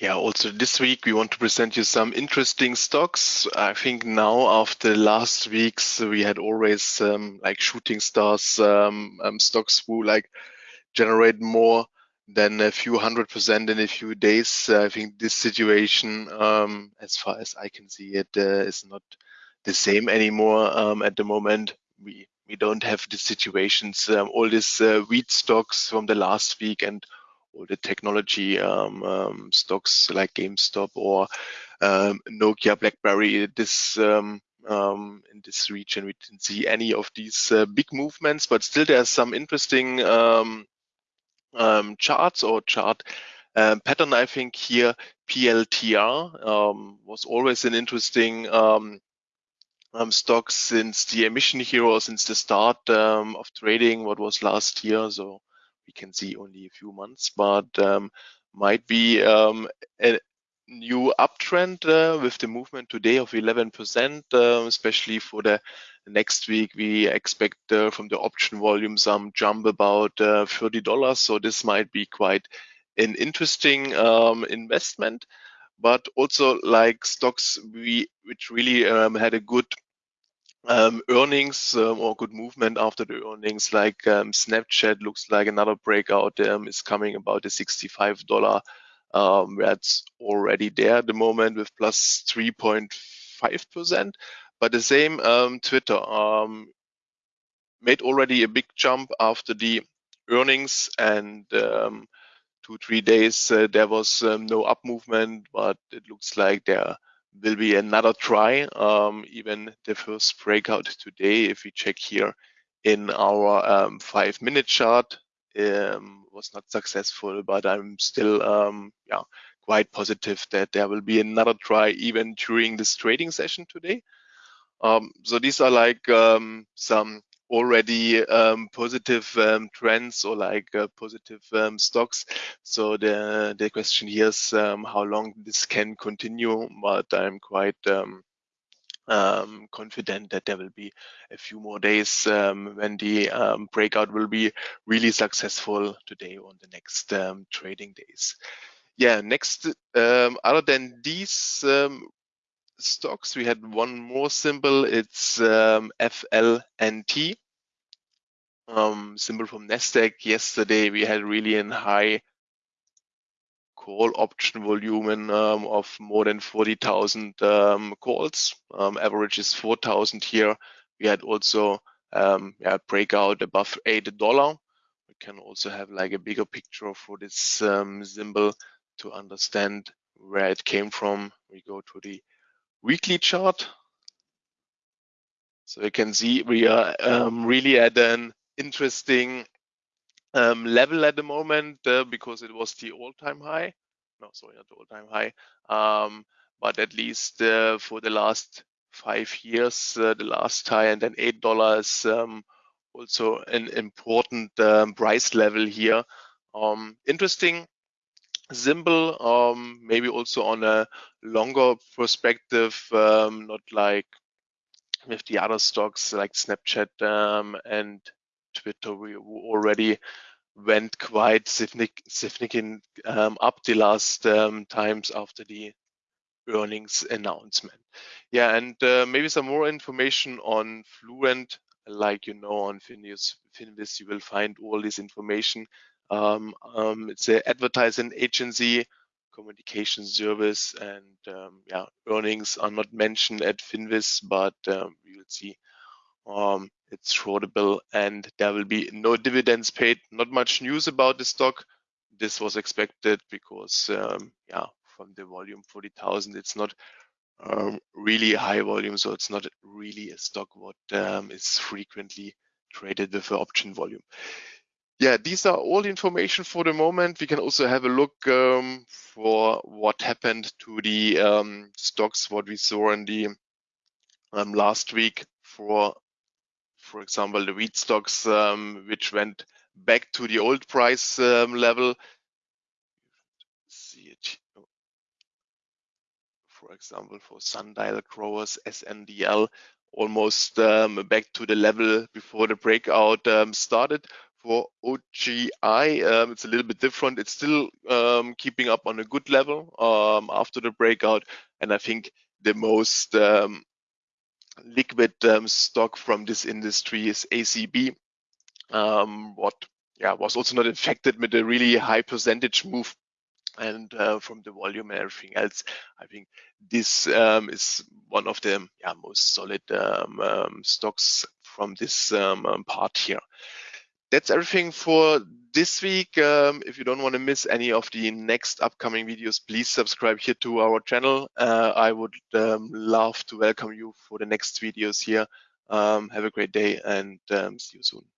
Yeah, also this week we want to present you some interesting stocks. I think now after last weeks we had always um, like shooting stars um, um, stocks who like generate more than a few hundred percent in a few days. I think this situation, um, as far as I can see it, uh, is not the same anymore um, at the moment. We we don't have the situations, um, all these uh, wheat stocks from the last week and all the technology um, um, stocks like GameStop or um, Nokia, BlackBerry. This um, um, in this region, we didn't see any of these uh, big movements, but still there's some interesting um, charts or chart pattern. I think here PLTR was always an interesting um, since the emission hero, since the start um, of trading, what was last year. So we can see only a few months, but um, might be um, a new uptrend uh, with the movement today of 11%, uh, especially for the next week. We expect uh, from the option volume some jump about uh, $30. So this might be quite an interesting um, investment but also like stocks we which really um, had a good um, earnings um, or good movement after the earnings, like um, Snapchat looks like another breakout um, is coming about the $65. Um, that's already there at the moment with plus 3.5%. But the same um, Twitter made already a big jump after the earnings and two, three days uh, there was no up movement, but it looks like there will be another try. Um, even the first breakout today, if we check here in our um, five minute chart, um, was not successful, but I'm still um, yeah, quite positive that there will be another try even during this trading session today. Um, so these are like um, some already um, positive um, trends or like uh, positive um, stocks. So the the question here is um, how long this can continue, but I'm quite um, um, confident that there will be a few more days when the breakout will be really successful today on the next trading days. Yeah, next, other than these stocks, we had one more symbol. It's um, FLNT, um, symbol from Nasdaq. Yesterday we had really a high call option volume um, of more than 40,000 um, calls. Um, average is 4,000 here. We had also um, yeah, breakout above eight dollar. We can also have like a bigger picture for this symbol to understand where it came from. We go to the weekly chart. So you can see we are um, really at an interesting um, level at the moment uh, because it was the all-time high. No, sorry, not the all-time high. Um, but at least uh, for the last five years, uh, the last high and then eight dollars um, also an important um, price level here. Um, interesting symbol, um, maybe also on a longer perspective, um, not like with the other stocks like Snapchat um, and Twitter, we already went quite significant um, up the last um, times after the earnings announcement. Yeah, and uh, maybe some more information on Fluent, like you know on Finviz you will find all this information um, um, it's an advertising agency, communication service, and um, yeah, earnings are not mentioned at Finviz, but um, will see um, it's tradable and there will be no dividends paid. Not much news about the stock. This was expected because um, yeah, from the volume 40,000, it's not um, really high volume, so it's not really a stock what is frequently traded with the option volume yeah, these are all the information for the moment. We can also have a look um, for what happened to the um, stocks, what we saw in the um, last week for, for example, the wheat stocks, um, which went back to the old price um, level. See it. For example, for sundial growers, SNDL, almost um, back to the level before the breakout started for OGI, um, it's a little bit different. It's still um, keeping up on a good level um, after the breakout. And I think the most um, liquid um, stock from this industry is ACB. Um, what yeah was also not affected with a really high percentage move and uh, from the volume and everything else, I think this um, is one of the yeah, most solid um, um, stocks from this part here that's everything for this week. Um, if you don't want to miss any of the next upcoming videos, please subscribe here to our channel. Uh, I would um, love to welcome you for the next videos here. Um, have a great day and um, see you soon.